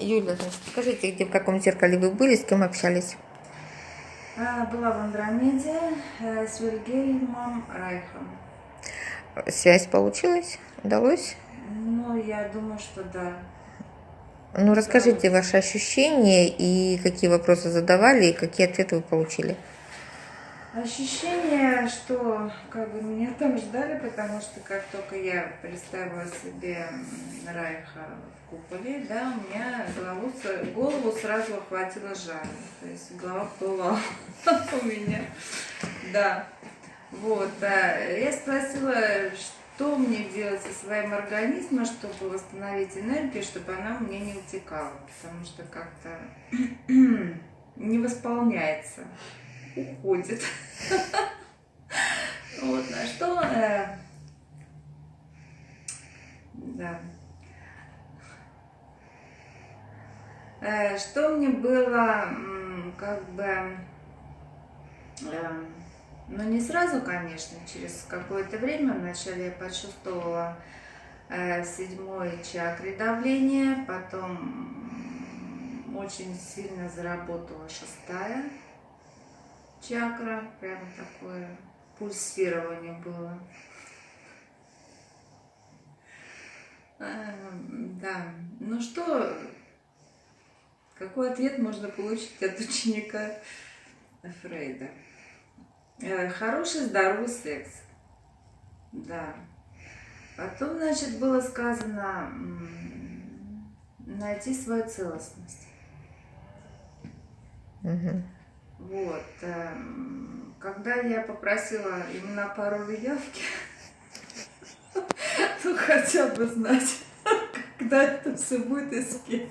Юля, скажите, где в каком зеркале вы были, с кем общались? А, Была в Андромеде э, с Вильгельмом Райхом. Связь получилась? Удалось? Ну, я думаю, что да. Ну, расскажите ваши ощущения и какие вопросы задавали, и какие ответы вы получили. Ощущение, что как бы меня там ждали, потому что как только я представила себе Райха в куполе, да, у меня голову, голову сразу охватило жар. То есть голова пылала у меня. Да. Вот. а, Я спросила, что мне делать со своим организмом, чтобы восстановить энергию, чтобы она у меня не утекала. Потому что как-то не восполняется уходит. Вот, на что... э, Да. Э, Что мне было, как бы, э, ну не сразу, конечно, через какое-то время, вначале я почувствовала в седьмой чакре давление, потом очень сильно заработала шестая чакра, прям такое пульсирование было. Эм, Да, ну что, какой ответ можно получить от ученика Фрейда? Э, Хороший, здоровый секс. Да. Потом, значит, было сказано найти свою целостность. Мгм. Вот. эм, Когда я попросила именно пароль явки, ну хотя бы знать, когда это все будет и с кем.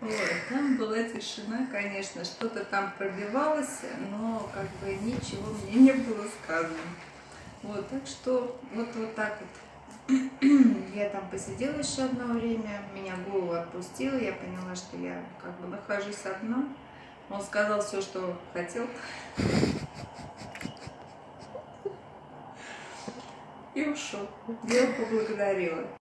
Вот. Там была тишина, конечно, что-то там пробивалось, но как бы ничего мне не было сказано. Вот, так что вот, вот так вот. Я там посидела еще одно время, меня голову отпустила, я поняла, что я как бы нахожусь одна. Он сказал все, что хотел. И ушел. Я его поблагодарила.